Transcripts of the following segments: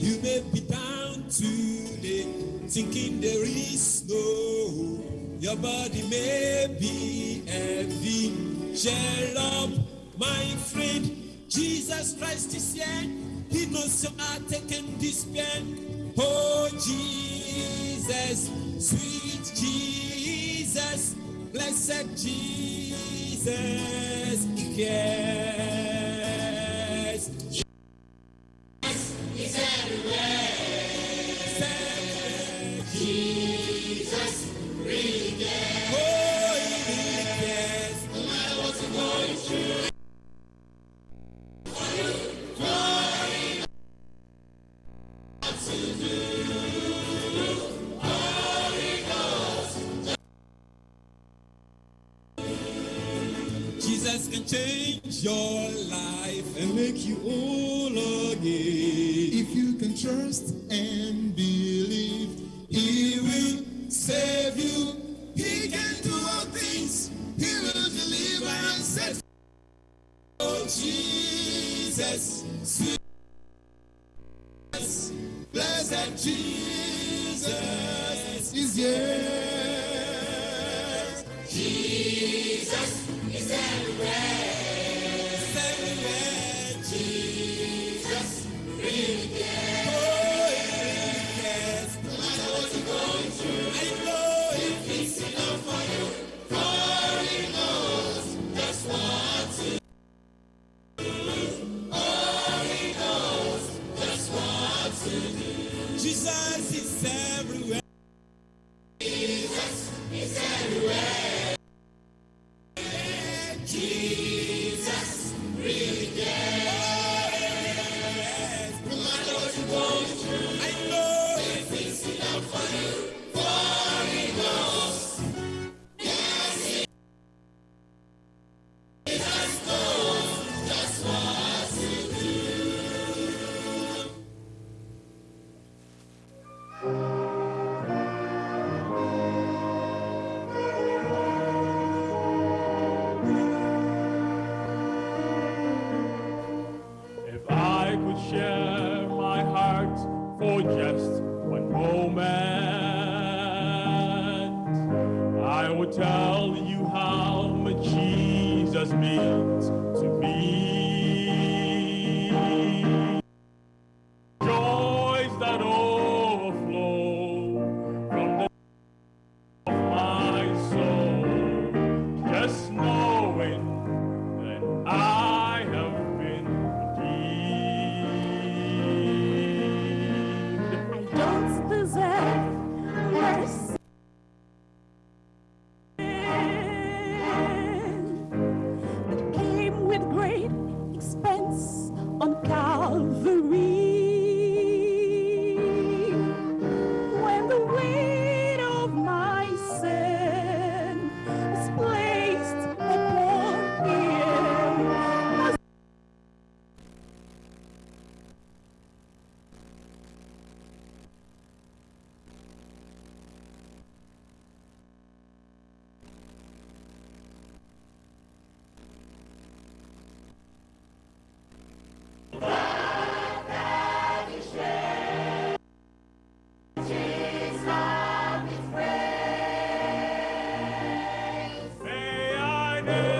You may be down today, thinking there is no hope. Your body may be heavy. Share up, my friend. Jesus Christ is here. He knows your heart and despair. Oh, Jesus, sweet Jesus, blessed Jesus, care. Jesus can change your life and make you whole again. If you can trust and believe, He will save you. He can do all things. He will deliver and set. Oh, Jesus, Jesus, blessed Jesus is here. Jesus. It's everywhere. It's. Jesus. me. Amen.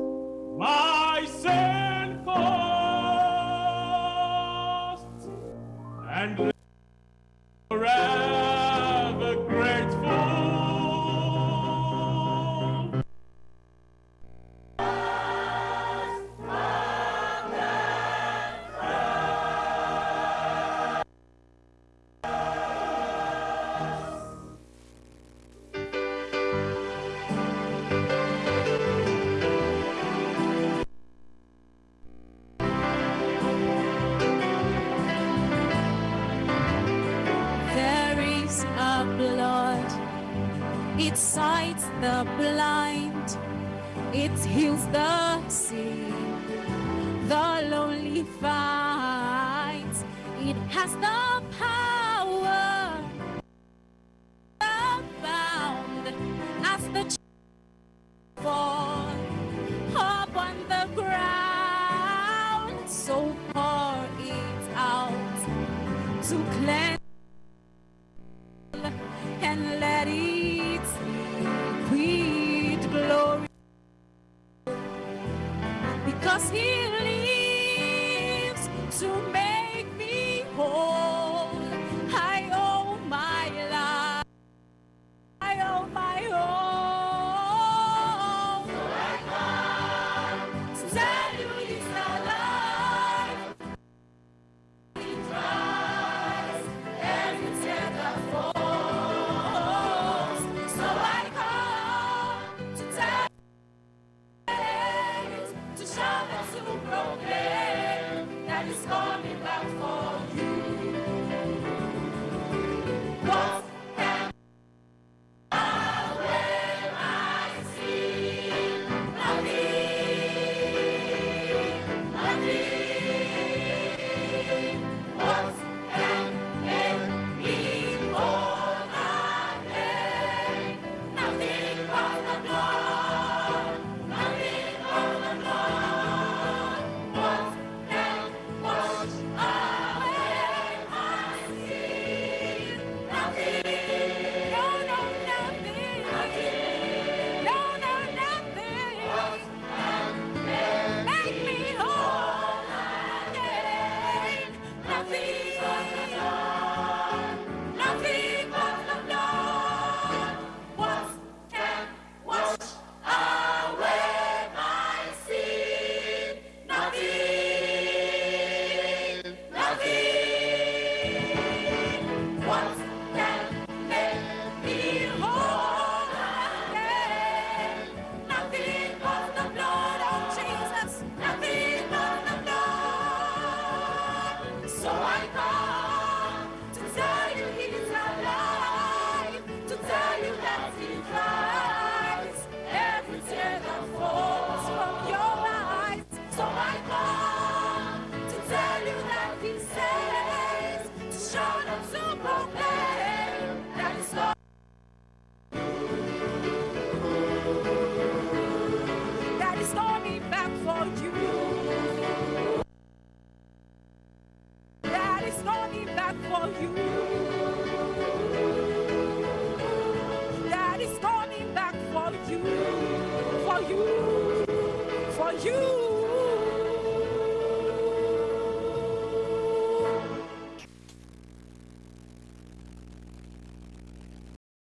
and It sights the blind, it heals the sick, the lonely finds. It has the power abound as the fall upon the ground. So pour it out to cleanse and let it us here. you!